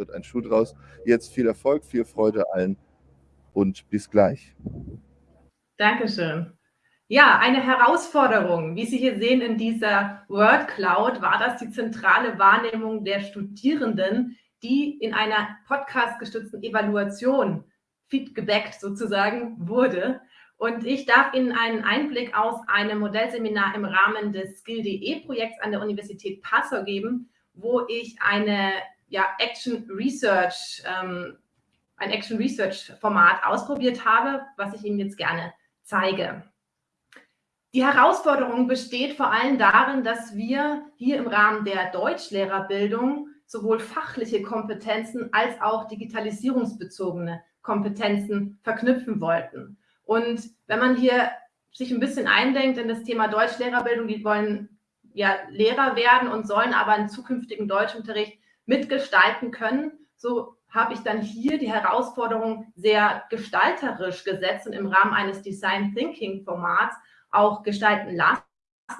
wird ein Schuh draus. Jetzt viel Erfolg, viel Freude allen und bis gleich. Dankeschön. Ja, eine Herausforderung, wie Sie hier sehen in dieser Word Cloud, war das die zentrale Wahrnehmung der Studierenden, die in einer podcastgestützten Evaluation feedgebackt sozusagen wurde. Und ich darf Ihnen einen Einblick aus einem Modellseminar im Rahmen des Skill.de-Projekts an der Universität Passau geben, wo ich eine ja, Action Research, ähm, ein Action Research Format ausprobiert habe, was ich Ihnen jetzt gerne zeige. Die Herausforderung besteht vor allem darin, dass wir hier im Rahmen der Deutschlehrerbildung sowohl fachliche Kompetenzen als auch digitalisierungsbezogene Kompetenzen verknüpfen wollten. Und wenn man hier sich ein bisschen eindenkt in das Thema Deutschlehrerbildung, die wollen ja Lehrer werden und sollen aber einen zukünftigen Deutschunterricht mitgestalten können, so habe ich dann hier die Herausforderung sehr gestalterisch gesetzt und im Rahmen eines Design Thinking Formats auch gestalten lassen.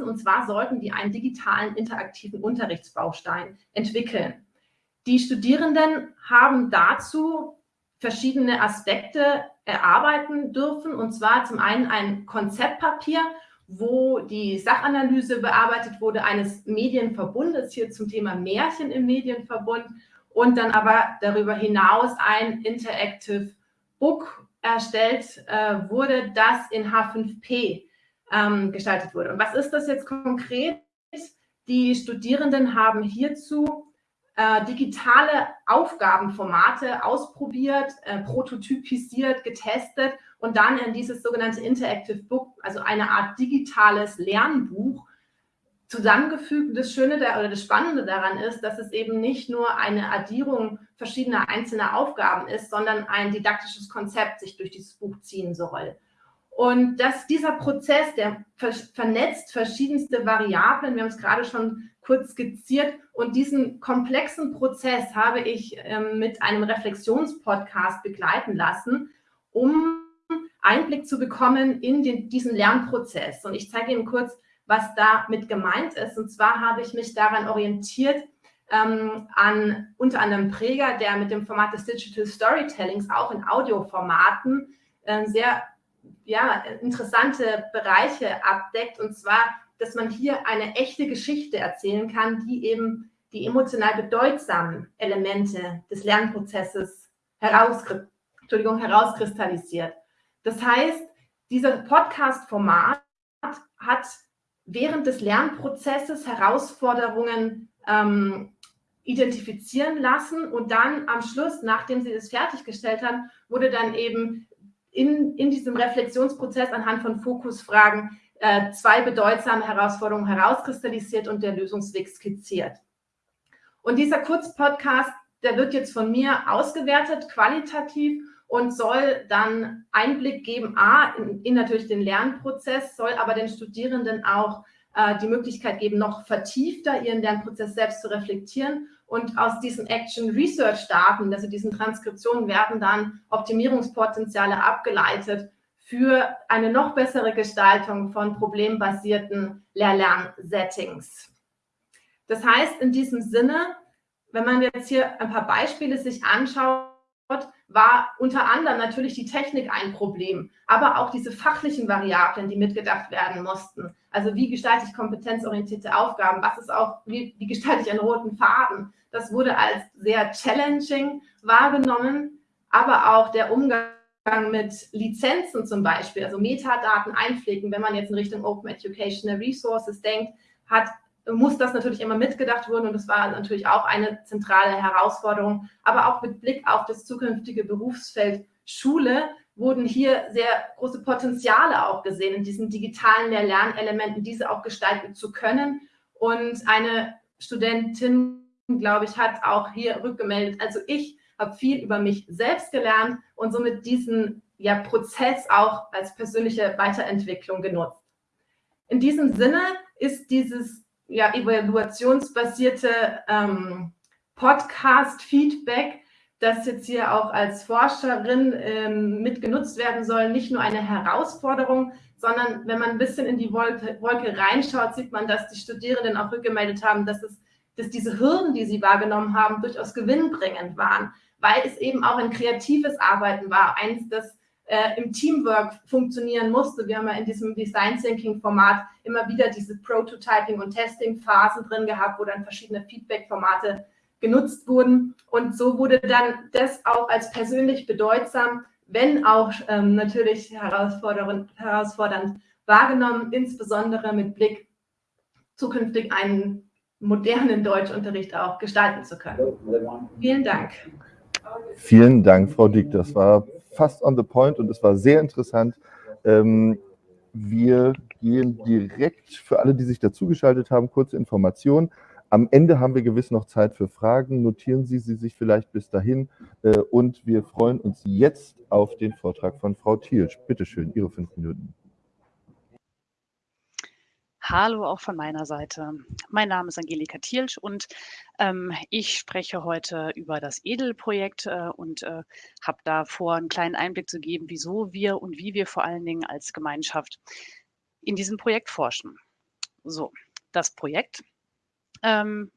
Und zwar sollten die einen digitalen interaktiven Unterrichtsbaustein entwickeln. Die Studierenden haben dazu verschiedene Aspekte erarbeiten dürfen. Und zwar zum einen ein Konzeptpapier, wo die Sachanalyse bearbeitet wurde eines Medienverbundes, hier zum Thema Märchen im Medienverbund. Und dann aber darüber hinaus ein Interactive Book erstellt äh, wurde, das in H5P ähm, gestaltet wurde. Und was ist das jetzt konkret? Die Studierenden haben hierzu äh, digitale Aufgabenformate ausprobiert, äh, prototypisiert, getestet und dann in dieses sogenannte Interactive Book, also eine Art digitales Lernbuch, zusammengefügt. Das Schöne da, oder das Spannende daran ist, dass es eben nicht nur eine Addierung verschiedener einzelner Aufgaben ist, sondern ein didaktisches Konzept sich durch dieses Buch ziehen soll. Und dass dieser Prozess, der vernetzt verschiedenste Variablen, wir haben es gerade schon kurz skizziert, und diesen komplexen Prozess habe ich ähm, mit einem Reflexionspodcast begleiten lassen, um Einblick zu bekommen in den, diesen Lernprozess. Und ich zeige Ihnen kurz, was damit gemeint ist. Und zwar habe ich mich daran orientiert, ähm, an unter anderem Präger, der mit dem Format des Digital Storytellings auch in Audioformaten äh, sehr ja, interessante Bereiche abdeckt. Und zwar, dass man hier eine echte Geschichte erzählen kann, die eben die emotional bedeutsamen Elemente des Lernprozesses heraus, herauskristallisiert. Das heißt, dieser Podcast-Format hat während des Lernprozesses Herausforderungen ähm, identifizieren lassen und dann am Schluss, nachdem sie das fertiggestellt haben, wurde dann eben in, in diesem Reflexionsprozess anhand von Fokusfragen äh, zwei bedeutsame Herausforderungen herauskristallisiert und der Lösungsweg skizziert. Und dieser Kurzpodcast, der wird jetzt von mir ausgewertet, qualitativ und soll dann Einblick geben, a, in, in natürlich den Lernprozess, soll aber den Studierenden auch äh, die Möglichkeit geben, noch vertiefter ihren Lernprozess selbst zu reflektieren und aus diesen Action Research Daten, also diesen Transkriptionen, werden dann Optimierungspotenziale abgeleitet für eine noch bessere Gestaltung von problembasierten Lehr-Lern-Settings. Das heißt, in diesem Sinne, wenn man jetzt hier ein paar Beispiele sich anschaut, war unter anderem natürlich die Technik ein Problem, aber auch diese fachlichen Variablen, die mitgedacht werden mussten. Also wie gestalte ich kompetenzorientierte Aufgaben? Was ist auch, wie, wie gestalte ich einen roten Faden? Das wurde als sehr challenging wahrgenommen, aber auch der Umgang mit Lizenzen zum Beispiel, also Metadaten einpflegen, wenn man jetzt in Richtung Open Educational Resources denkt, hat, muss das natürlich immer mitgedacht werden und das war natürlich auch eine zentrale Herausforderung. Aber auch mit Blick auf das zukünftige Berufsfeld Schule wurden hier sehr große Potenziale auch gesehen in diesen digitalen Lernelementen, diese auch gestalten zu können. Und eine Studentin glaube ich, hat auch hier rückgemeldet. Also ich habe viel über mich selbst gelernt und somit diesen ja, Prozess auch als persönliche Weiterentwicklung genutzt. In diesem Sinne ist dieses ja, evaluationsbasierte ähm, Podcast-Feedback, das jetzt hier auch als Forscherin ähm, mitgenutzt werden soll, nicht nur eine Herausforderung, sondern wenn man ein bisschen in die Wolke, Wolke reinschaut, sieht man, dass die Studierenden auch rückgemeldet haben, dass es dass diese Hürden, die sie wahrgenommen haben, durchaus gewinnbringend waren, weil es eben auch ein kreatives Arbeiten war, eins, das äh, im Teamwork funktionieren musste. Wir haben ja in diesem Design Thinking Format immer wieder diese Prototyping und Testing Phasen drin gehabt, wo dann verschiedene Feedback Formate genutzt wurden. Und so wurde dann das auch als persönlich bedeutsam, wenn auch ähm, natürlich herausfordernd, herausfordernd wahrgenommen, insbesondere mit Blick zukünftig einen modernen Deutschunterricht auch gestalten zu können. Vielen Dank. Vielen Dank, Frau Dick. Das war fast on the point und es war sehr interessant. Ähm, wir gehen direkt für alle, die sich dazugeschaltet haben, kurze Informationen. Am Ende haben wir gewiss noch Zeit für Fragen. Notieren Sie sie sich vielleicht bis dahin. Äh, und wir freuen uns jetzt auf den Vortrag von Frau Thielsch. Bitte schön, Ihre fünf Minuten. Hallo auch von meiner Seite. Mein Name ist Angelika Thielsch und ähm, ich spreche heute über das Edel-Projekt äh, und äh, habe da vor, einen kleinen Einblick zu geben, wieso wir und wie wir vor allen Dingen als Gemeinschaft in diesem Projekt forschen. So, das Projekt ähm,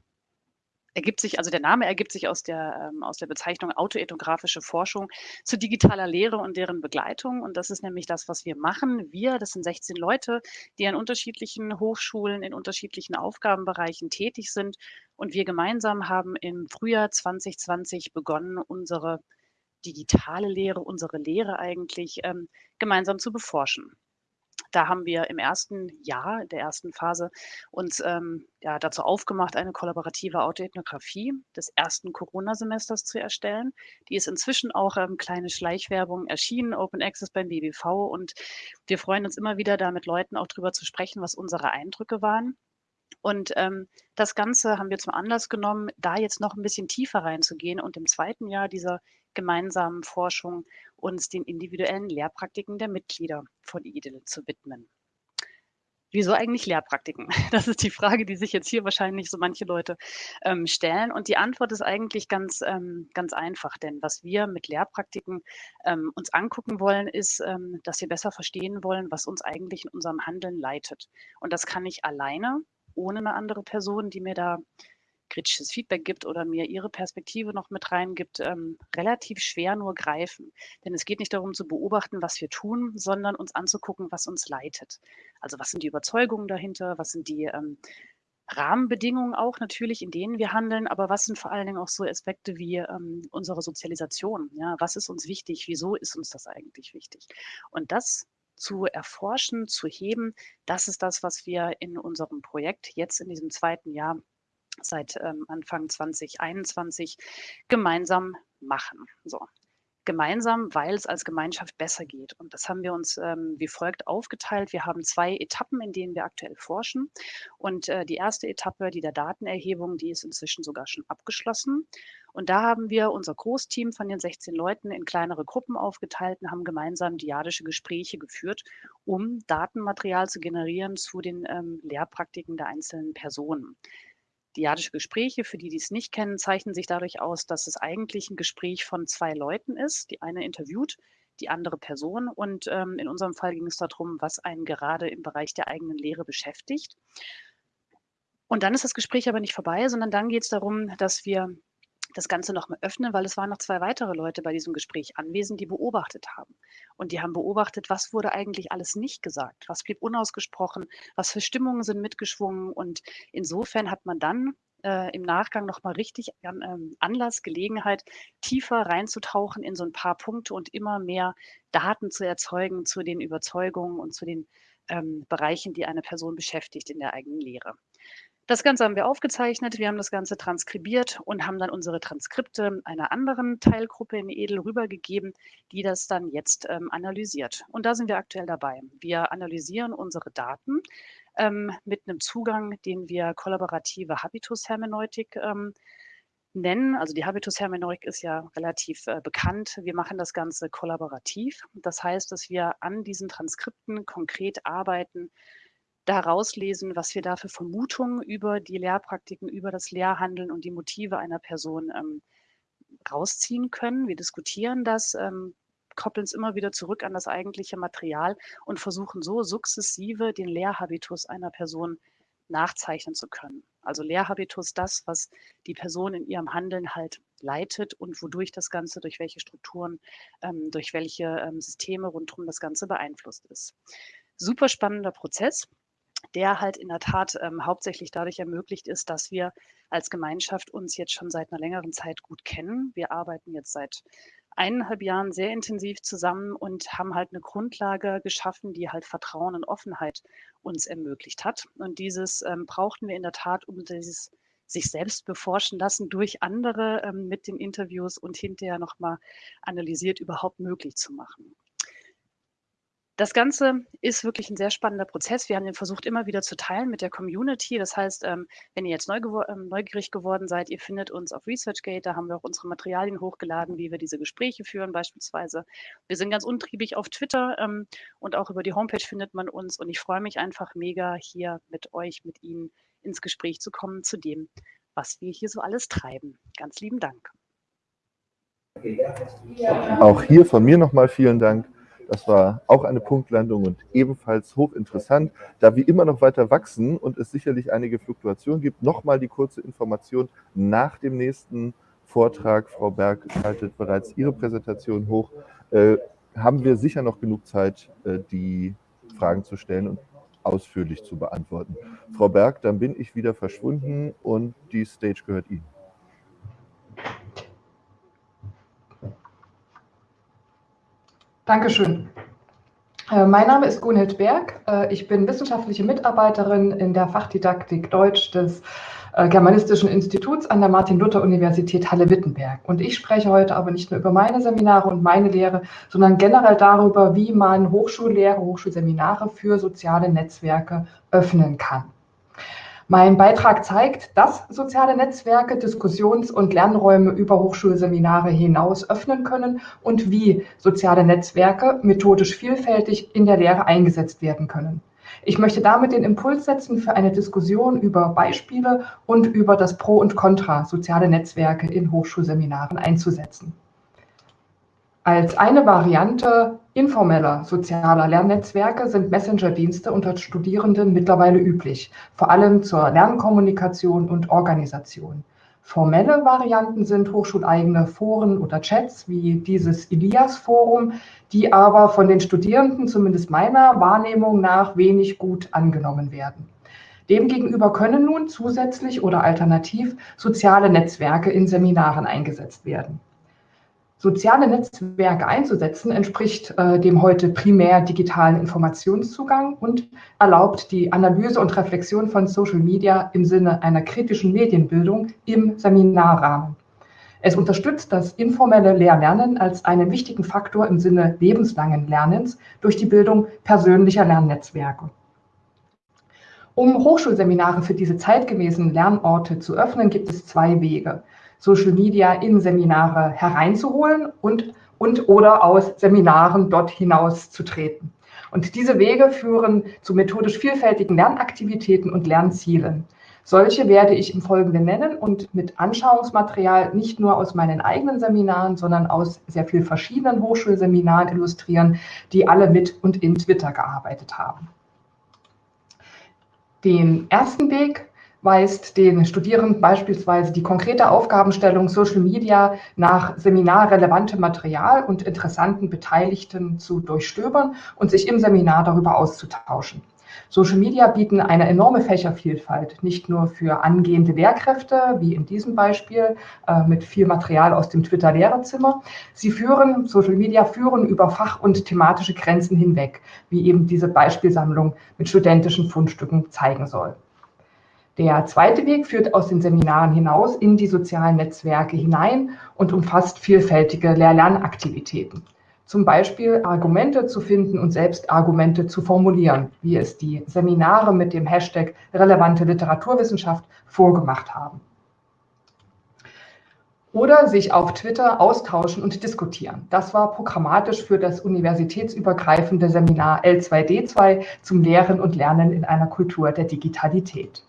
ergibt sich, also der Name ergibt sich aus der, ähm, aus der Bezeichnung autoethnografische Forschung zu digitaler Lehre und deren Begleitung. Und das ist nämlich das, was wir machen. Wir, das sind 16 Leute, die an unterschiedlichen Hochschulen in unterschiedlichen Aufgabenbereichen tätig sind. Und wir gemeinsam haben im Frühjahr 2020 begonnen, unsere digitale Lehre, unsere Lehre eigentlich ähm, gemeinsam zu beforschen. Da haben wir im ersten Jahr, der ersten Phase, uns ähm, ja, dazu aufgemacht, eine kollaborative Autoethnografie des ersten Corona-Semesters zu erstellen. Die ist inzwischen auch ähm, kleine Schleichwerbung erschienen, Open Access beim BBV. Und wir freuen uns immer wieder, da mit Leuten auch drüber zu sprechen, was unsere Eindrücke waren. Und ähm, das Ganze haben wir zum Anlass genommen, da jetzt noch ein bisschen tiefer reinzugehen und im zweiten Jahr dieser gemeinsamen Forschung uns den individuellen Lehrpraktiken der Mitglieder von IDIL zu widmen. Wieso eigentlich Lehrpraktiken? Das ist die Frage, die sich jetzt hier wahrscheinlich so manche Leute ähm, stellen. Und die Antwort ist eigentlich ganz, ähm, ganz einfach, denn was wir mit Lehrpraktiken ähm, uns angucken wollen, ist, ähm, dass wir besser verstehen wollen, was uns eigentlich in unserem Handeln leitet. Und das kann ich alleine, ohne eine andere Person, die mir da kritisches Feedback gibt oder mir ihre Perspektive noch mit reingibt, ähm, relativ schwer nur greifen. Denn es geht nicht darum zu beobachten, was wir tun, sondern uns anzugucken, was uns leitet. Also was sind die Überzeugungen dahinter, was sind die ähm, Rahmenbedingungen auch natürlich, in denen wir handeln, aber was sind vor allen Dingen auch so Aspekte wie ähm, unsere Sozialisation? Ja, was ist uns wichtig? Wieso ist uns das eigentlich wichtig? Und das zu erforschen, zu heben, das ist das, was wir in unserem Projekt jetzt in diesem zweiten Jahr seit ähm, Anfang 2021 gemeinsam machen. So. Gemeinsam, weil es als Gemeinschaft besser geht. Und das haben wir uns ähm, wie folgt aufgeteilt. Wir haben zwei Etappen, in denen wir aktuell forschen. Und äh, die erste Etappe, die der Datenerhebung, die ist inzwischen sogar schon abgeschlossen. Und da haben wir unser Großteam von den 16 Leuten in kleinere Gruppen aufgeteilt und haben gemeinsam diadische Gespräche geführt, um Datenmaterial zu generieren zu den ähm, Lehrpraktiken der einzelnen Personen. Diadische Gespräche, für die, die es nicht kennen, zeichnen sich dadurch aus, dass es eigentlich ein Gespräch von zwei Leuten ist. Die eine interviewt die andere Person. Und ähm, in unserem Fall ging es darum, was einen gerade im Bereich der eigenen Lehre beschäftigt. Und dann ist das Gespräch aber nicht vorbei, sondern dann geht es darum, dass wir das Ganze nochmal öffnen, weil es waren noch zwei weitere Leute bei diesem Gespräch anwesend, die beobachtet haben. Und die haben beobachtet, was wurde eigentlich alles nicht gesagt, was blieb unausgesprochen, was für Stimmungen sind mitgeschwungen. Und insofern hat man dann äh, im Nachgang nochmal richtig ähm, Anlass, Gelegenheit, tiefer reinzutauchen in so ein paar Punkte und immer mehr Daten zu erzeugen zu den Überzeugungen und zu den ähm, Bereichen, die eine Person beschäftigt in der eigenen Lehre. Das Ganze haben wir aufgezeichnet, wir haben das Ganze transkribiert und haben dann unsere Transkripte einer anderen Teilgruppe in Edel rübergegeben, die das dann jetzt ähm, analysiert. Und da sind wir aktuell dabei. Wir analysieren unsere Daten ähm, mit einem Zugang, den wir kollaborative Habitus-Hermeneutik ähm, nennen. Also die Habitus-Hermeneutik ist ja relativ äh, bekannt. Wir machen das Ganze kollaborativ. Das heißt, dass wir an diesen Transkripten konkret arbeiten, da rauslesen, was wir da für Vermutungen über die Lehrpraktiken, über das Lehrhandeln und die Motive einer Person ähm, rausziehen können. Wir diskutieren das, ähm, koppeln es immer wieder zurück an das eigentliche Material und versuchen so sukzessive den Lehrhabitus einer Person nachzeichnen zu können. Also Lehrhabitus, das, was die Person in ihrem Handeln halt leitet und wodurch das Ganze, durch welche Strukturen, ähm, durch welche ähm, Systeme rundherum das Ganze beeinflusst ist. Super spannender Prozess der halt in der Tat ähm, hauptsächlich dadurch ermöglicht ist, dass wir als Gemeinschaft uns jetzt schon seit einer längeren Zeit gut kennen. Wir arbeiten jetzt seit eineinhalb Jahren sehr intensiv zusammen und haben halt eine Grundlage geschaffen, die halt Vertrauen und Offenheit uns ermöglicht hat. Und dieses ähm, brauchten wir in der Tat, um dieses sich selbst beforschen lassen durch andere ähm, mit den Interviews und hinterher nochmal analysiert überhaupt möglich zu machen. Das Ganze ist wirklich ein sehr spannender Prozess. Wir haben den versucht, immer wieder zu teilen mit der Community. Das heißt, ähm, wenn ihr jetzt ähm, neugierig geworden seid, ihr findet uns auf ResearchGate. Da haben wir auch unsere Materialien hochgeladen, wie wir diese Gespräche führen beispielsweise. Wir sind ganz untriebig auf Twitter ähm, und auch über die Homepage findet man uns. Und ich freue mich einfach mega, hier mit euch, mit Ihnen ins Gespräch zu kommen zu dem, was wir hier so alles treiben. Ganz lieben Dank. Auch hier von mir nochmal vielen Dank. Das war auch eine Punktlandung und ebenfalls hochinteressant. Da wir immer noch weiter wachsen und es sicherlich einige Fluktuationen gibt, nochmal die kurze Information nach dem nächsten Vortrag. Frau Berg schaltet bereits Ihre Präsentation hoch. Äh, haben wir sicher noch genug Zeit, äh, die Fragen zu stellen und ausführlich zu beantworten. Frau Berg, dann bin ich wieder verschwunden und die Stage gehört Ihnen. Dankeschön. Äh, mein Name ist Gunhild Berg. Äh, ich bin wissenschaftliche Mitarbeiterin in der Fachdidaktik Deutsch des äh, Germanistischen Instituts an der Martin-Luther-Universität Halle-Wittenberg. Und ich spreche heute aber nicht nur über meine Seminare und meine Lehre, sondern generell darüber, wie man Hochschullehre, Hochschulseminare für soziale Netzwerke öffnen kann. Mein Beitrag zeigt, dass soziale Netzwerke Diskussions- und Lernräume über Hochschulseminare hinaus öffnen können und wie soziale Netzwerke methodisch vielfältig in der Lehre eingesetzt werden können. Ich möchte damit den Impuls setzen für eine Diskussion über Beispiele und über das Pro und Contra, soziale Netzwerke in Hochschulseminaren einzusetzen. Als eine Variante informeller sozialer Lernnetzwerke sind Messenger-Dienste unter Studierenden mittlerweile üblich, vor allem zur Lernkommunikation und Organisation. Formelle Varianten sind hochschuleigene Foren oder Chats wie dieses Elias-Forum, die aber von den Studierenden, zumindest meiner Wahrnehmung nach, wenig gut angenommen werden. Demgegenüber können nun zusätzlich oder alternativ soziale Netzwerke in Seminaren eingesetzt werden soziale Netzwerke einzusetzen, entspricht äh, dem heute primär digitalen Informationszugang und erlaubt die Analyse und Reflexion von Social Media im Sinne einer kritischen Medienbildung im Seminarrahmen. Es unterstützt das informelle Lehrlernen als einen wichtigen Faktor im Sinne lebenslangen Lernens durch die Bildung persönlicher Lernnetzwerke. Um Hochschulseminare für diese zeitgemäßen Lernorte zu öffnen, gibt es zwei Wege. Social Media in Seminare hereinzuholen und, und oder aus Seminaren dort hinaus zu treten. Und diese Wege führen zu methodisch vielfältigen Lernaktivitäten und Lernzielen. Solche werde ich im Folgenden nennen und mit Anschauungsmaterial nicht nur aus meinen eigenen Seminaren, sondern aus sehr vielen verschiedenen Hochschulseminaren illustrieren, die alle mit und in Twitter gearbeitet haben. Den ersten Weg weist den Studierenden beispielsweise die konkrete Aufgabenstellung Social Media nach seminarrelevantem Material und interessanten Beteiligten zu durchstöbern und sich im Seminar darüber auszutauschen. Social Media bieten eine enorme Fächervielfalt, nicht nur für angehende Lehrkräfte, wie in diesem Beispiel äh, mit viel Material aus dem Twitter-Lehrerzimmer. Sie führen, Social Media führen über Fach- und thematische Grenzen hinweg, wie eben diese Beispielsammlung mit studentischen Fundstücken zeigen soll. Der zweite Weg führt aus den Seminaren hinaus in die sozialen Netzwerke hinein und umfasst vielfältige Lehr-Lernaktivitäten. Zum Beispiel Argumente zu finden und selbst Argumente zu formulieren, wie es die Seminare mit dem Hashtag relevante Literaturwissenschaft vorgemacht haben. Oder sich auf Twitter austauschen und diskutieren. Das war programmatisch für das universitätsübergreifende Seminar L2D2 zum Lehren und Lernen in einer Kultur der Digitalität.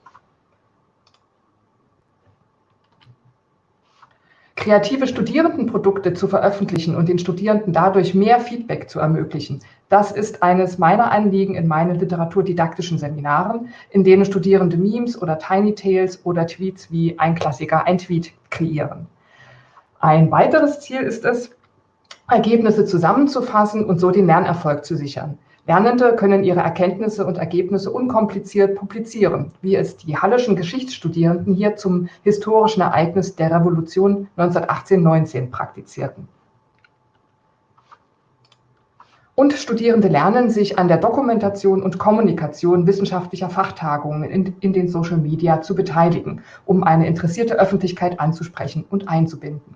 Kreative Studierendenprodukte zu veröffentlichen und den Studierenden dadurch mehr Feedback zu ermöglichen, das ist eines meiner Anliegen in meinen literaturdidaktischen Seminaren, in denen Studierende Memes oder Tiny Tales oder Tweets wie ein Klassiker, ein Tweet kreieren. Ein weiteres Ziel ist es, Ergebnisse zusammenzufassen und so den Lernerfolg zu sichern. Lernende können ihre Erkenntnisse und Ergebnisse unkompliziert publizieren, wie es die Hallischen Geschichtsstudierenden hier zum historischen Ereignis der Revolution 1918-19 praktizierten. Und Studierende lernen, sich an der Dokumentation und Kommunikation wissenschaftlicher Fachtagungen in, in, den Social Media zu beteiligen, um eine interessierte Öffentlichkeit anzusprechen und einzubinden.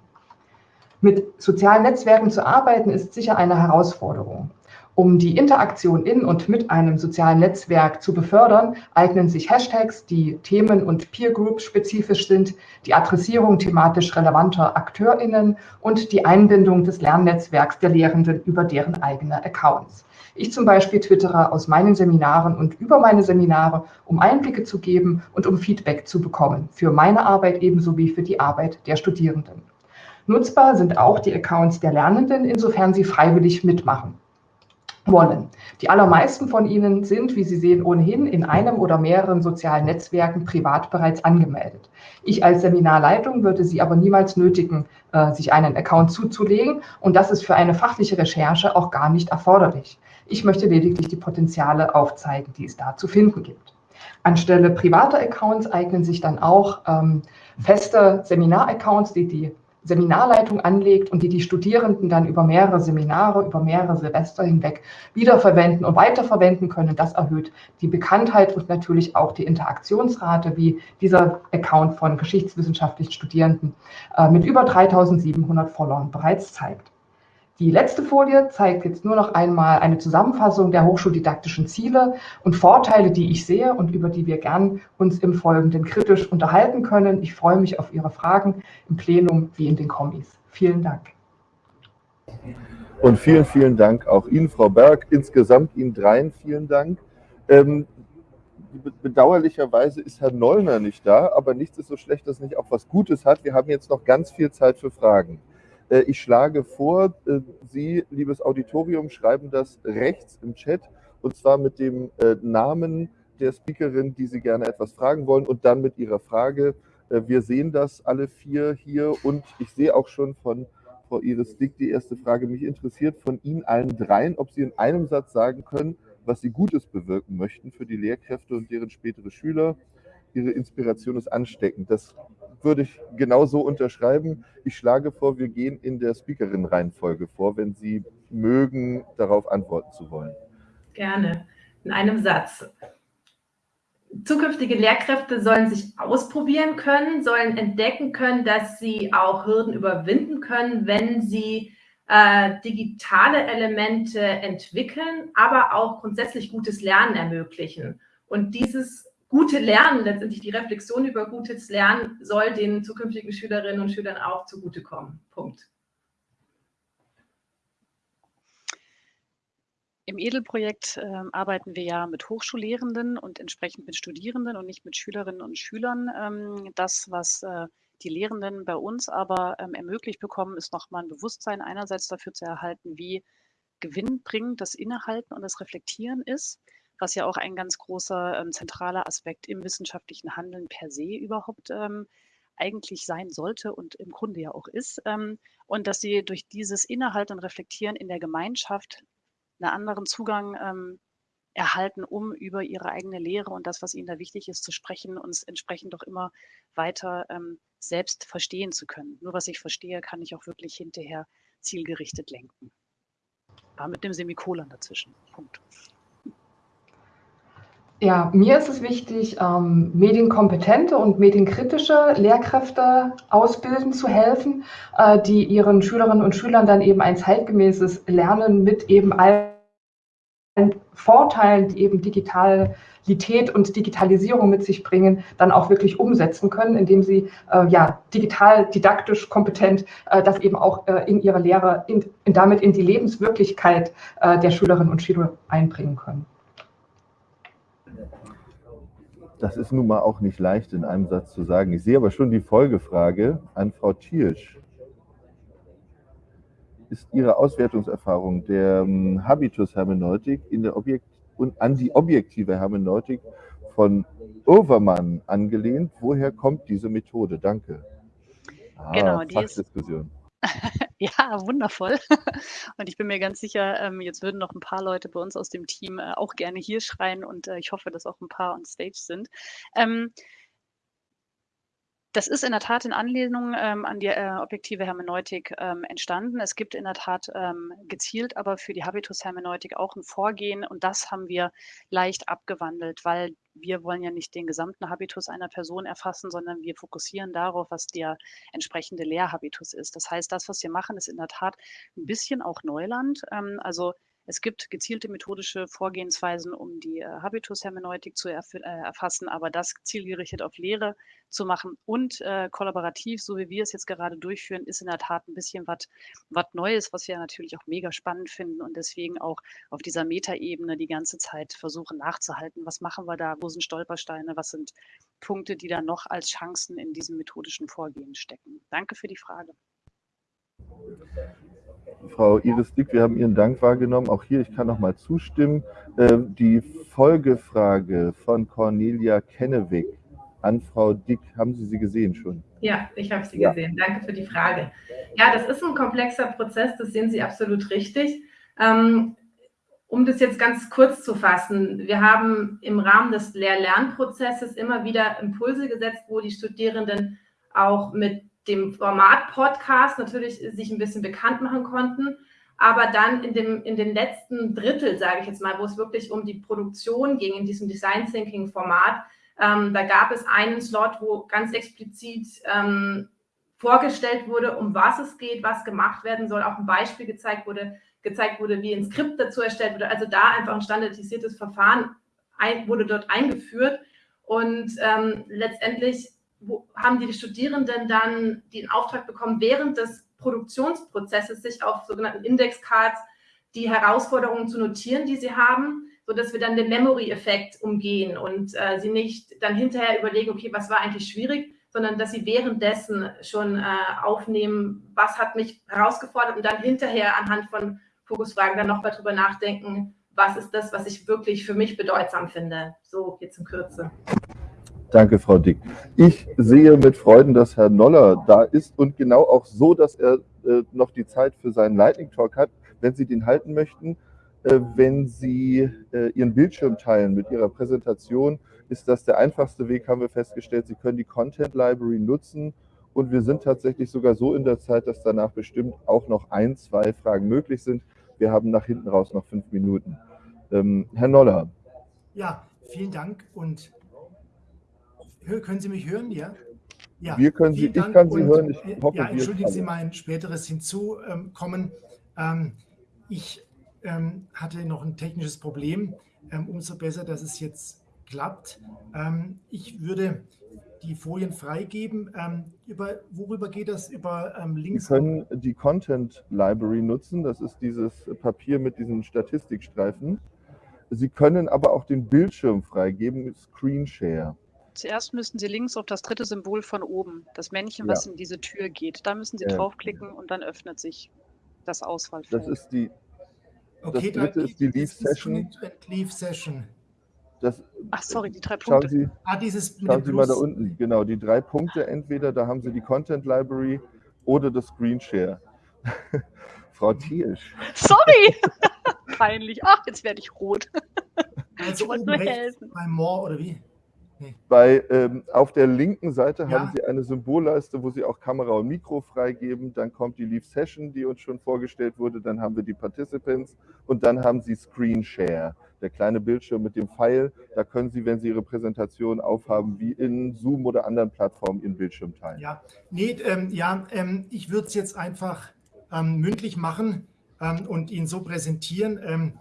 Mit sozialen Netzwerken zu arbeiten, ist sicher eine Herausforderung. Um die Interaktion in und mit einem sozialen Netzwerk zu befördern, eignen sich Hashtags, die themen- und Peer-Group spezifisch sind, die Adressierung thematisch relevanter AkteurInnen und die Einbindung des Lernnetzwerks der Lehrenden über deren eigene Accounts. Ich zum Beispiel twittere aus meinen Seminaren und über meine Seminare, um Einblicke zu geben und um Feedback zu bekommen, für meine Arbeit ebenso wie für die Arbeit der Studierenden. Nutzbar sind auch die Accounts der Lernenden, insofern sie freiwillig mitmachen wollen. Die allermeisten von ihnen sind, wie Sie sehen, ohnehin in einem oder mehreren sozialen Netzwerken privat bereits angemeldet. Ich als Seminarleitung würde Sie aber niemals nötigen, äh, sich einen Account zuzulegen und das ist für eine fachliche Recherche auch gar nicht erforderlich. Ich möchte lediglich die Potenziale aufzeigen, die es da zu finden gibt. Anstelle privater Accounts eignen sich dann auch ähm, feste Seminar-Accounts, die die Seminarleitung anlegt und die die Studierenden dann über mehrere Seminare, über mehrere Silvester hinweg wiederverwenden und weiterverwenden können. Das erhöht die Bekanntheit und natürlich auch die Interaktionsrate, wie dieser Account von geschichtswissenschaftlichen Studierenden äh, mit über 3700 Followern bereits zeigt. Die letzte Folie zeigt jetzt nur noch einmal eine Zusammenfassung der hochschuldidaktischen Ziele und Vorteile, die ich sehe und über die wir gern uns im Folgenden kritisch unterhalten können. Ich freue mich auf Ihre Fragen im Plenum wie in den Kommis. Vielen Dank. Und vielen, vielen Dank auch Ihnen, Frau Berg. Insgesamt Ihnen dreien vielen Dank. Ähm, bedauerlicherweise ist Herr Nollner nicht da, aber nichts ist so schlecht, dass nicht auch was Gutes hat. Wir haben jetzt noch ganz viel Zeit für Fragen. Äh, ich schlage vor, äh, Sie, liebes Auditorium, schreiben das rechts im Chat und zwar mit dem äh, Namen der Speakerin, die Sie gerne etwas fragen wollen und dann mit Ihrer Frage. Wir sehen das alle vier hier und ich sehe auch schon von Frau Iris Dick die erste Frage. Mich interessiert von Ihnen allen dreien, ob Sie in einem Satz sagen können, was Sie Gutes bewirken möchten für die Lehrkräfte und deren spätere Schüler. Ihre Inspiration ist ansteckend. Das würde ich genauso unterschreiben. Ich schlage vor, wir gehen in der Speakerin-Reihenfolge vor, wenn Sie mögen, darauf antworten zu wollen. Gerne. In einem Satz. Zukünftige Lehrkräfte sollen sich ausprobieren können, sollen entdecken können, dass sie auch Hürden überwinden können, wenn sie äh, digitale Elemente entwickeln, aber auch grundsätzlich gutes Lernen ermöglichen. Und dieses gute Lernen, letztendlich die Reflexion über gutes Lernen, soll den zukünftigen Schülerinnen und Schülern auch zugutekommen. Punkt. Im Edelprojekt äh, arbeiten wir ja mit Hochschullehrenden und entsprechend mit Studierenden und nicht mit Schülerinnen und Schülern. Ähm, das, was äh, die Lehrenden bei uns aber ähm, ermöglicht bekommen, ist nochmal ein Bewusstsein einerseits dafür zu erhalten, wie gewinnbringend das Innehalten und das Reflektieren ist was ja auch ein ganz großer ähm, zentraler Aspekt im wissenschaftlichen Handeln per se überhaupt ähm, eigentlich sein sollte und im Grunde ja auch ist. Ähm, und dass sie durch dieses Innehalten und Reflektieren in der Gemeinschaft einen anderen Zugang ähm, erhalten, um über ihre eigene Lehre und das, was ihnen da wichtig ist, zu sprechen und es entsprechend doch immer weiter ähm, selbst verstehen zu können. Nur was ich verstehe, kann ich auch wirklich hinterher zielgerichtet lenken. Aber mit dem Semikolon dazwischen. Punkt. Ja, mir ist es wichtig, ähm, medienkompetente und medienkritische Lehrkräfte ausbilden zu helfen, äh, die ihren Schülerinnen und Schülern dann eben ein zeitgemäßes Lernen mit eben allen Vorteilen, die eben Digitalität und Digitalisierung mit sich bringen, dann auch wirklich umsetzen können, indem sie äh, ja digital, didaktisch kompetent äh, das eben auch äh, in ihre Lehre, in, in, damit in die Lebenswirklichkeit äh, der Schülerinnen und Schüler einbringen können. Das ist nun mal auch nicht leicht in einem Satz zu sagen. Ich sehe aber schon die Folgefrage an Frau Tiersch. Ist Ihre Auswertungserfahrung der ähm, Habitus-Hermeneutik Objekt- und an die objektive Hermeneutik von Overmann angelehnt? Woher kommt diese Methode? Danke. Ah, genau, die Fachdiskussion. Ist ja, wundervoll. Und ich bin mir ganz sicher, ähm, jetzt würden noch ein paar Leute bei uns aus dem Team äh, auch gerne hier schreien und äh, ich hoffe, dass auch ein paar on stage sind. Ähm, das ist in der Tat in Anlehnung ähm, an die äh, objektive Hermeneutik ähm, entstanden. Es gibt in der Tat ähm, gezielt aber für die Habitus-Hermeneutik auch ein Vorgehen und das haben wir leicht abgewandelt, weil wir wollen ja nicht den gesamten Habitus einer Person erfassen, sondern wir fokussieren darauf, was der entsprechende Lehrhabitus ist. Das heißt, das, was wir machen, ist in der Tat ein bisschen auch Neuland. Ähm, also es gibt gezielte methodische Vorgehensweisen, um die äh, Habitus-Hermeneutik zu erf äh, erfassen, aber das zielgerichtet auf Lehre zu machen und äh, kollaborativ, so wie wir es jetzt gerade durchführen, ist in der Tat ein bisschen was Neues, was wir natürlich auch mega spannend finden und deswegen auch auf dieser Metaebene die ganze Zeit versuchen nachzuhalten. Was machen wir da? Wo sind Stolpersteine? Was sind Punkte, die da noch als Chancen in diesem methodischen Vorgehen stecken? Danke für die Frage. Frau Iris Dick, wir haben Ihren Dank wahrgenommen. Auch hier, ich kann noch mal zustimmen. Ähm, die Folgefrage von Cornelia Kennewig an Frau Dick, haben Sie sie gesehen schon? Ja, ich habe sie ja. gesehen. Danke für die Frage. Ja, das ist ein komplexer Prozess, das sehen Sie absolut richtig. Ähm, um das jetzt ganz kurz zu fassen, wir haben im Rahmen des Lehr-Lernprozesses immer wieder Impulse gesetzt, wo die Studierenden auch mit dem Format Podcast natürlich sich ein bisschen bekannt machen konnten. Aber dann in, dem, in den letzten Drittel, sage ich jetzt mal, wo es wirklich um die Produktion ging in diesem Design Thinking Format, ähm, da gab es einen Slot, wo ganz explizit ähm, vorgestellt wurde, um was es geht, was gemacht werden soll, auch ein Beispiel gezeigt wurde, gezeigt wurde, wie ein Skript dazu erstellt wurde. Also da einfach ein standardisiertes Verfahren ein, wurde dort eingeführt. Und ähm, letztendlich haben die Studierenden dann den Auftrag bekommen, während des Produktionsprozesses sich auf sogenannten Indexcards die Herausforderungen zu notieren, die sie haben, sodass wir dann den Memory-Effekt umgehen und äh, sie nicht dann hinterher überlegen, okay, was war eigentlich schwierig, sondern dass sie währenddessen schon äh, aufnehmen, was hat mich herausgefordert und dann hinterher anhand von Fokusfragen dann nochmal drüber nachdenken, was ist das, was ich wirklich für mich bedeutsam finde. So jetzt in Kürze. Danke, Frau Dick. Ich sehe mit Freuden, dass Herr Noller da ist und genau auch so, dass er äh, noch die Zeit für seinen Lightning Talk hat. Wenn Sie den halten möchten, äh, wenn Sie äh, Ihren Bildschirm teilen mit Ihrer Präsentation, ist das der einfachste Weg, haben wir festgestellt. Sie können die Content Library nutzen und wir sind tatsächlich sogar so in der Zeit, dass danach bestimmt auch noch ein, zwei Fragen möglich sind. Wir haben nach hinten raus noch fünf Minuten. Ähm, Herr Noller. Ja, vielen Dank und können Sie mich hören? Ja. Ja, wir können Sie, ich kann Sie hören. Ich hoffe, ja, entschuldigen Sie mein späteres Hinzukommen. Ähm, ich ähm, hatte noch ein technisches Problem. Ähm, umso besser, dass es jetzt klappt. ich würde die Folien freigeben. über, worüber geht das? Über Links? Sie können die Content Library nutzen. Das ist dieses Papier mit diesen Statistikstreifen. Sie können aber auch den Bildschirm freigeben, Screen Share. Zuerst müssen Sie links auf das dritte Symbol von oben, das Männchen, ja. was in diese Tür geht. Da müssen Sie ja. draufklicken und dann öffnet sich das Auswahlfeld. Das ist die. Okay, das dritte ist die Leave Session. Leave Session. Das, Ach, sorry, die drei Punkte. Schauen Sie, ah, dieses schauen Sie mal da unten, genau, die drei Punkte. Entweder da haben Sie die Content Library oder das Screen Share. Frau Thiersch. Sorry! Peinlich. Ach, jetzt werde ich rot. Also ich wollte nur helfen. Bei More oder wie? Bei, ähm, auf der linken Seite ja. haben Sie eine Symbolleiste, wo Sie auch Kamera und Mikro freigeben. Dann kommt die Leave Session, die uns schon vorgestellt wurde. Dann haben wir die Participants und dann haben Sie Screen Share, der kleine Bildschirm mit dem Pfeil. Da können Sie, wenn Sie Ihre Präsentation aufhaben, wie in Zoom oder anderen Plattformen Ihren Bildschirm teilen. Ja, nee, ähm, ja ähm, ich würde es jetzt einfach ähm, mündlich machen ähm, und Ihnen so präsentieren.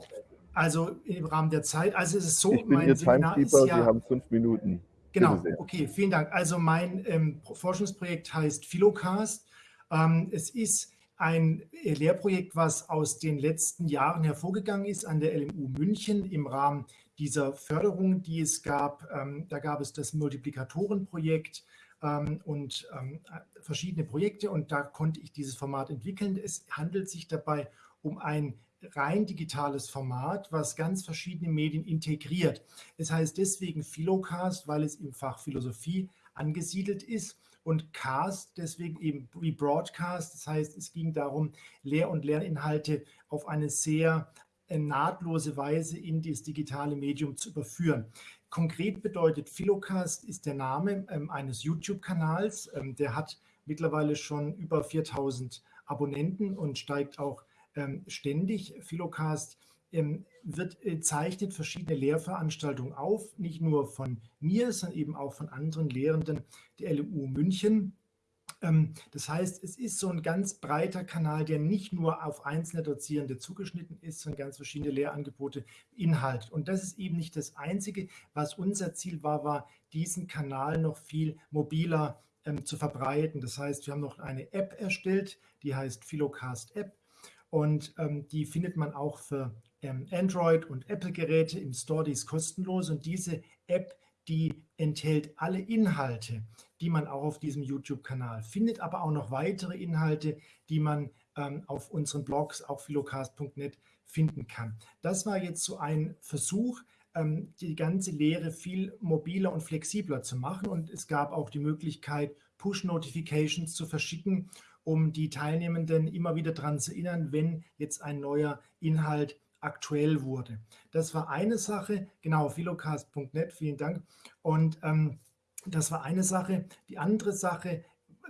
Also im Rahmen der Zeit. Also es ist so, ich bin mein Ihr Seminar ist ja, Sie haben fünf Minuten. Genau, okay, vielen Dank. Also mein ähm, Forschungsprojekt heißt Philocast. Ähm, es ist ein Lehrprojekt, was aus den letzten Jahren hervorgegangen ist an der LMU München im Rahmen dieser Förderung, die es gab. Ähm, da gab es das Multiplikatorenprojekt, ähm, und ähm, verschiedene Projekte und da konnte ich dieses Format entwickeln. Es handelt sich dabei um ein rein digitales Format, was ganz verschiedene Medien integriert. Es heißt deswegen Philocast, weil es im Fach Philosophie angesiedelt ist und Cast deswegen eben wie Broadcast. Das heißt, es ging darum, Lehr- und Lerninhalte auf eine sehr äh, nahtlose Weise in das digitale Medium zu überführen. Konkret bedeutet Philocast ist der Name ähm, eines YouTube-Kanals. Ähm, der hat mittlerweile schon über 4000 Abonnenten und steigt auch ständig. Philocast ähm, wird, äh, zeichnet verschiedene Lehrveranstaltungen auf, nicht nur von mir, sondern eben auch von anderen Lehrenden der LMU München. Ähm, das heißt, es ist so ein ganz breiter Kanal, der nicht nur auf einzelne Dozierende zugeschnitten ist, sondern ganz verschiedene Lehrangebote inhaltet. Und das ist eben nicht das Einzige. Was unser Ziel war, war, diesen Kanal noch viel mobiler ähm, zu verbreiten. Das heißt, wir haben noch eine App erstellt, die heißt Philocast App. Und ähm, die findet man auch für ähm, Android- und Apple-Geräte im Store, die ist kostenlos. Und diese App, die enthält alle Inhalte, die man auch auf diesem YouTube-Kanal findet, aber auch noch weitere Inhalte, die man ähm, auf unseren Blogs, auch philocast.net, finden kann. Das war jetzt so ein Versuch, ähm, die ganze Lehre viel mobiler und flexibler zu machen. Und es gab auch die Möglichkeit, Push-Notifications zu verschicken, um die Teilnehmenden immer wieder daran zu erinnern, wenn jetzt ein neuer Inhalt aktuell wurde. Das war eine Sache, genau, philocast.net, vielen Dank. Und ähm, das war eine Sache. Die andere Sache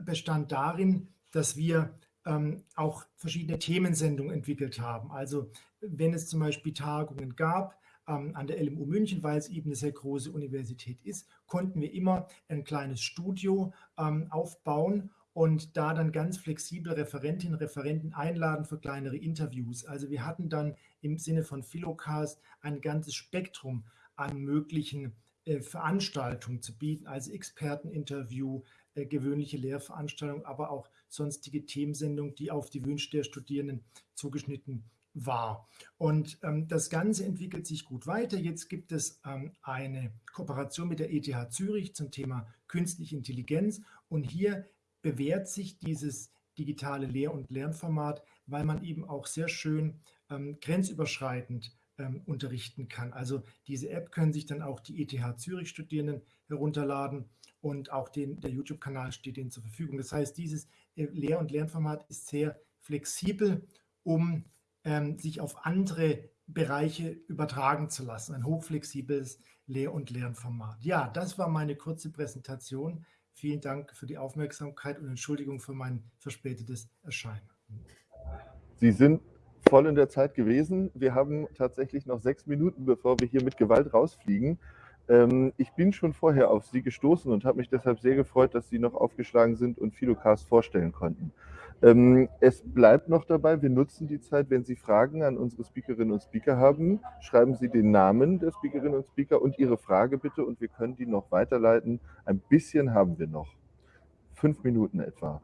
bestand darin, dass wir ähm, auch verschiedene Themensendungen entwickelt haben. Also wenn es zum Beispiel Tagungen gab, ähm, an der LMU München, weil es eben eine sehr große Universität ist, konnten wir immer ein kleines Studio ähm, aufbauen und da dann ganz flexibel Referentinnen Referenten einladen für kleinere Interviews. Also wir hatten dann im Sinne von Philocast ein ganzes Spektrum an möglichen äh, Veranstaltungen zu bieten, also Experteninterview, äh, gewöhnliche Lehrveranstaltungen, aber auch sonstige Themensendungen, die auf die Wünsche der Studierenden zugeschnitten war. Und ähm, das Ganze entwickelt sich gut weiter. Jetzt gibt es ähm, eine Kooperation mit der ETH Zürich zum Thema künstliche Intelligenz. Und hier bewährt sich dieses digitale Lehr- und Lernformat, weil man eben auch sehr schön ähm, grenzüberschreitend ähm, unterrichten kann. Also diese App können sich dann auch die ETH Zürich Studierenden herunterladen und auch den, der YouTube-Kanal steht ihnen zur Verfügung. Das heißt, dieses äh, Lehr- und Lernformat ist sehr flexibel, um ähm, sich auf andere Bereiche übertragen zu lassen. Ein hochflexibles Lehr- und Lernformat. Ja, das war meine kurze Präsentation. Vielen Dank für die Aufmerksamkeit und Entschuldigung für mein verspätetes Erscheinen. Sie sind voll in der Zeit gewesen. Wir haben tatsächlich noch sechs Minuten, bevor wir hier mit Gewalt rausfliegen. Ähm, ich bin schon vorher auf Sie gestoßen und habe mich deshalb sehr gefreut, dass Sie noch aufgeschlagen sind und Philocast vorstellen konnten. Ähm, es bleibt noch dabei, wir nutzen die Zeit, wenn Sie Fragen an unsere Speakerinnen und Speaker haben, schreiben Sie den Namen der Speakerinnen und Speaker und Ihre Frage bitte und wir können die noch weiterleiten. Ein bisschen haben wir noch. Fünf Minuten etwa.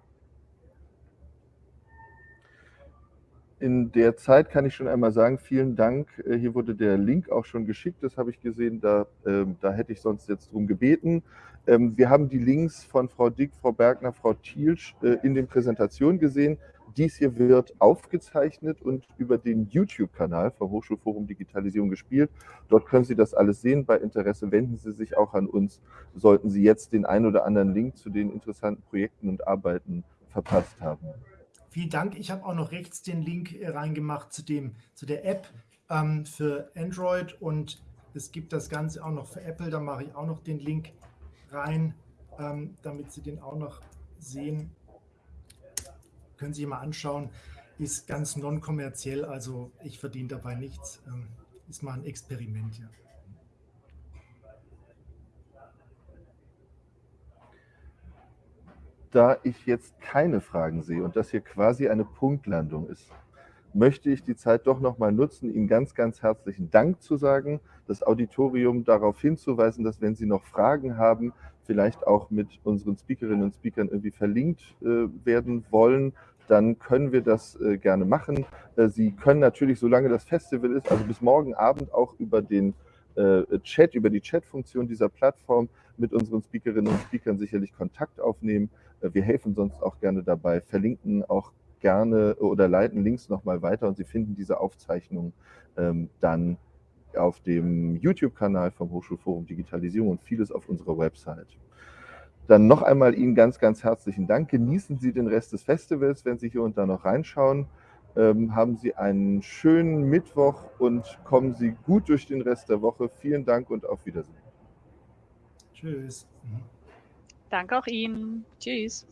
In der Zeit kann ich schon einmal sagen, vielen Dank. Äh, hier wurde der Link auch schon geschickt, das habe ich gesehen, da, ähm, da hätte ich sonst jetzt drum gebeten. Ähm, wir haben die Links von Frau Dick, Frau Bergner, Frau Thielsch äh, in den Präsentationen gesehen. Dies hier wird aufgezeichnet und über den YouTube-Kanal vom Hochschulforum Digitalisierung gespielt. Dort können Sie das alles sehen. Bei Interesse wenden Sie sich auch an uns, sollten Sie jetzt den ein oder anderen Link zu den interessanten Projekten und Arbeiten verpasst haben. Vielen Dank. Ich habe auch noch rechts den Link äh, reingemacht zu, dem, zu der App ähm, für Android und es gibt das Ganze auch noch für Apple. Da mache ich auch noch den Link rein, ähm, damit Sie den auch noch sehen. Können Sie sich mal anschauen. Ist ganz non-kommerziell, also ich verdiene dabei nichts. Ähm, ist mal ein Experiment, ja. Da ich jetzt keine Fragen sehe und das hier quasi eine Punktlandung ist, möchte ich die Zeit doch nochmal nutzen, Ihnen ganz, ganz herzlichen Dank zu sagen, das Auditorium darauf hinzuweisen, dass wenn Sie noch Fragen haben, vielleicht auch mit unseren Speakerinnen und Speakern irgendwie verlinkt äh, werden wollen, dann können wir das äh, gerne machen. Äh, Sie können natürlich, solange das Festival ist, also bis morgen Abend auch über den Chat, über die Chat-Funktion dieser Plattform mit unseren Speakerinnen und Speakern sicherlich Kontakt aufnehmen. Äh, wir helfen sonst auch gerne dabei, verlinken auch gerne oder leiten Links nochmal weiter und Sie finden diese Aufzeichnung ähm, dann auf dem YouTube-Kanal vom Hochschulforum Digitalisierung und vieles auf unserer Website. Dann noch einmal Ihnen ganz, ganz herzlichen Dank. Genießen Sie den Rest des Festivals, wenn Sie hier und da noch reinschauen. Ähm, haben Sie einen schönen Mittwoch und kommen Sie gut durch den Rest der Woche. Vielen Dank und auf Wiedersehen. Tschüss. Danke auch Ihnen. Tschüss.